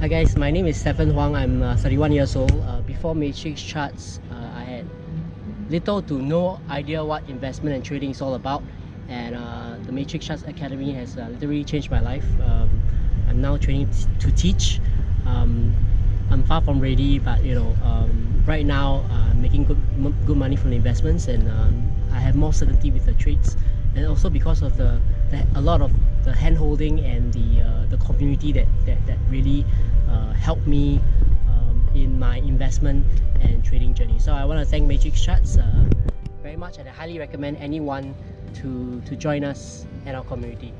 Hi guys, my name is Stephen Huang. I'm uh, 31 years old. Uh, before Matrix Charts, uh, I had little to no idea what investment and trading is all about. And uh, the Matrix Charts Academy has uh, literally changed my life. Um, I'm now training to teach. Um, I'm far from ready, but you know, um, right now uh, making good good money from investments, and um, I have more certainty with the trades, and also because of the, the a lot of the hand holding and the the community that that, that really helped me um, in my investment and trading journey. So I want to thank Matrix Charts uh, very much, and I highly recommend anyone to to join us and our community.